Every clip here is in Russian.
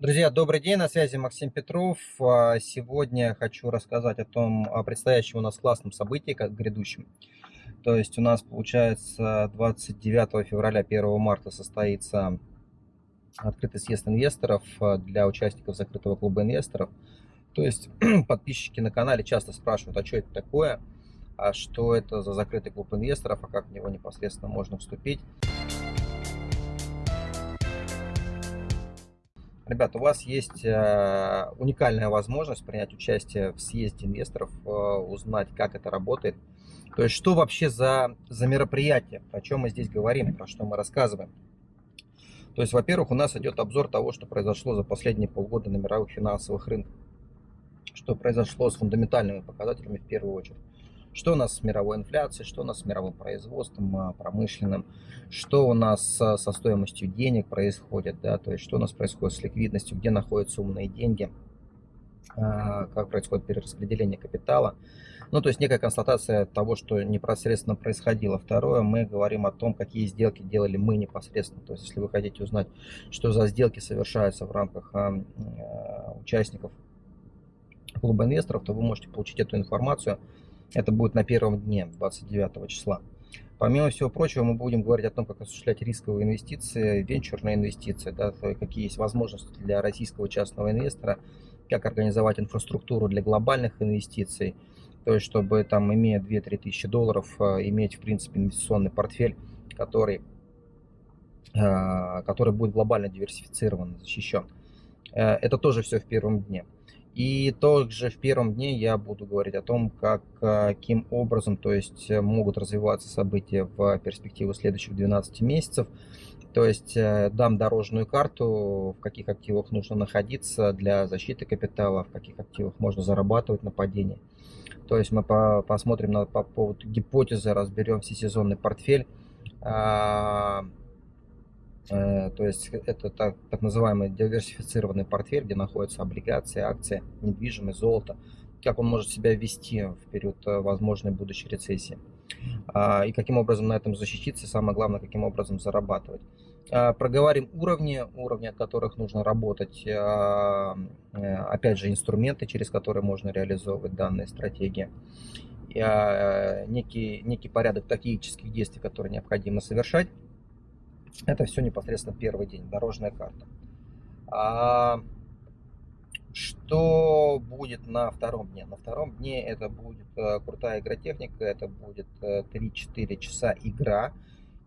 Друзья, добрый день, на связи Максим Петров. А, сегодня хочу рассказать о том о предстоящем у нас классном событии, как грядущем. То есть у нас, получается, 29 февраля, 1 марта состоится открытый съезд инвесторов а, для участников закрытого клуба инвесторов. То есть подписчики на канале часто спрашивают, а что это такое, а что это за закрытый клуб инвесторов, а как в него непосредственно можно вступить. Ребята, у вас есть э, уникальная возможность принять участие в съезде инвесторов, э, узнать, как это работает. То есть, что вообще за, за мероприятие, о чем мы здесь говорим, про что мы рассказываем. То есть, во-первых, у нас идет обзор того, что произошло за последние полгода на мировых финансовых рынках. Что произошло с фундаментальными показателями в первую очередь что у нас с мировой инфляцией, что у нас с мировым производством а, промышленным, что у нас со стоимостью денег происходит, да, то есть что у нас происходит с ликвидностью, где находятся умные деньги, а, как происходит перераспределение капитала. Ну, то есть некая констатация того, что непосредственно происходило. Второе, мы говорим о том, какие сделки делали мы непосредственно. То есть, если вы хотите узнать, что за сделки совершаются в рамках а, участников клуба инвесторов, то вы можете получить эту информацию это будет на первом дне, 29 числа. Помимо всего прочего, мы будем говорить о том, как осуществлять рисковые инвестиции, венчурные инвестиции, да, какие есть возможности для российского частного инвестора, как организовать инфраструктуру для глобальных инвестиций, то есть чтобы там, имея 2-3 тысячи долларов, э, иметь, в принципе, инвестиционный портфель, который, э, который будет глобально диверсифицирован, защищен. Э, это тоже все в первом дне. И также в первом дне я буду говорить о том, как, каким образом то есть, э, могут развиваться события в перспективу следующих 12 месяцев. То есть э, дам дорожную карту, в каких активах нужно находиться для защиты капитала, в каких активах можно зарабатывать на падении. То есть мы по, посмотрим на, по поводу гипотезы, разберем всесезонный портфель. Э, то есть это так, так называемый диверсифицированный портфель, где находятся облигации, акции, недвижимость, золото. Как он может себя вести в период э, возможной будущей рецессии. А, и каким образом на этом защититься, самое главное, каким образом зарабатывать. А, проговорим уровни, уровни, от которых нужно работать. А, э, опять же, инструменты, через которые можно реализовывать данные стратегии. Некий, некий порядок тактических действий, которые необходимо совершать это все непосредственно первый день, дорожная карта. А что будет на втором дне? На втором дне это будет э, крутая игротехника, это будет 3-4 э, часа игра.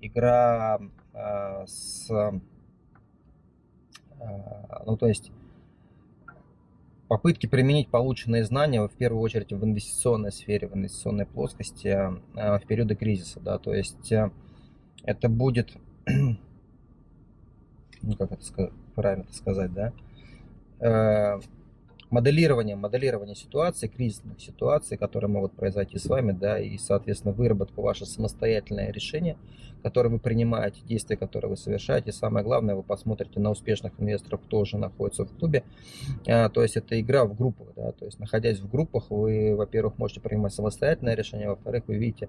Игра э, с... Ну, то есть попытки применить полученные знания в первую очередь в инвестиционной сфере, в инвестиционной плоскости в периоды кризиса. Да, то есть это будет ну как это правильно сказать, да, э, моделирование, моделирование ситуации, кризисных ситуаций, которые могут произойти с вами, да, и, соответственно, выработку ваше самостоятельное решение, которое вы принимаете, действия, которые вы совершаете. И самое главное, вы посмотрите на успешных инвесторов, кто уже находится в клубе. А, то есть это игра в группах, да, то есть находясь в группах, вы, во-первых, можете принимать самостоятельное решение, во-вторых, вы видите,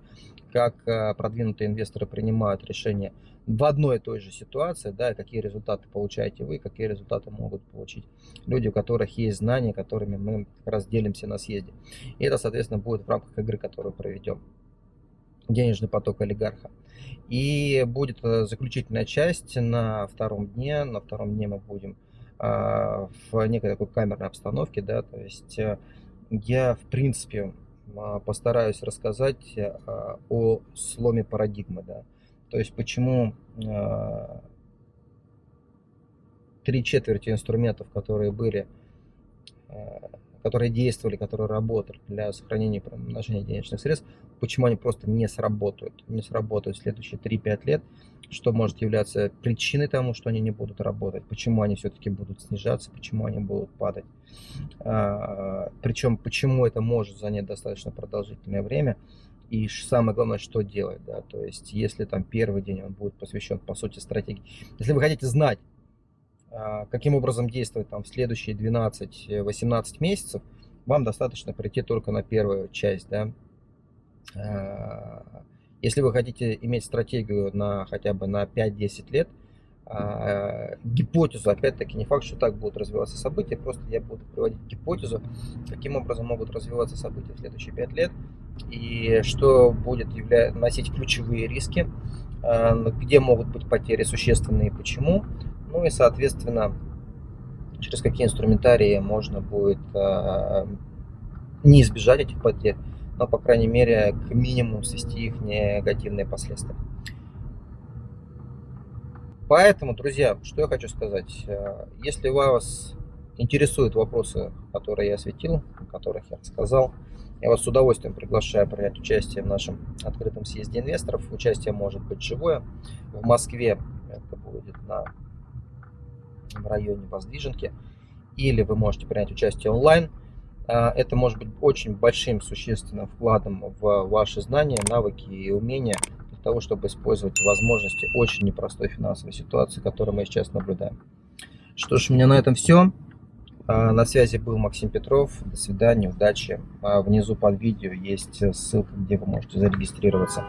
как а, продвинутые инвесторы принимают решения в одной и той же ситуации, да, какие результаты получаете вы, какие результаты могут получить люди, у которых есть знания, которыми мы как раз делимся на съезде. И это, соответственно, будет в рамках игры, которую проведем. Денежный поток олигарха. И будет э, заключительная часть на втором дне. На втором дне мы будем а, в некой такой камерной обстановке, да, то есть э, я, в принципе, постараюсь рассказать о сломе парадигмы, да, то есть почему три четверти инструментов, которые были, которые действовали, которые работали для сохранения и приумножения денежных средств, почему они просто не сработают, не сработают в следующие 3-5 лет, что может являться причиной тому, что они не будут работать, почему они все-таки будут снижаться, почему они будут падать. А, Причем, почему это может занять достаточно продолжительное время, и самое главное, что делать, да, то есть, если там первый день он будет посвящен, по сути, стратегии. Если вы хотите знать, каким образом действовать там в следующие 12-18 месяцев, вам достаточно прийти только на первую часть, да. А, если вы хотите иметь стратегию на хотя бы на 5-10 лет, а, гипотезу, опять-таки не факт, что так будут развиваться события, просто я буду приводить гипотезу, каким образом могут развиваться события в следующие пять лет и что будет явля... носить ключевые риски, а, где могут быть потери существенные и почему, ну и соответственно через какие инструментарии можно будет а, не избежать этих потерь, но по крайней мере к минимуму свести их негативные последствия. Поэтому, друзья, что я хочу сказать. Э, если вас интересуют вопросы, которые я осветил, о которых я рассказал, я вас с удовольствием приглашаю принять участие в нашем открытом съезде инвесторов. Участие может быть живое. В Москве это будет на, в районе Воздвиженки. Или вы можете принять участие онлайн. Э, это может быть очень большим существенным вкладом в ваши знания, навыки и умения того, чтобы использовать возможности очень непростой финансовой ситуации, которую мы сейчас наблюдаем. Что ж, у меня на этом все. А, на связи был Максим Петров. До свидания, удачи. А, внизу под видео есть ссылка, где вы можете зарегистрироваться.